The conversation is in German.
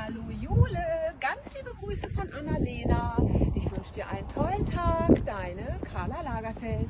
Hallo Jule, ganz liebe Grüße von Annalena. Ich wünsche dir einen tollen Tag, deine Carla Lagerfeld.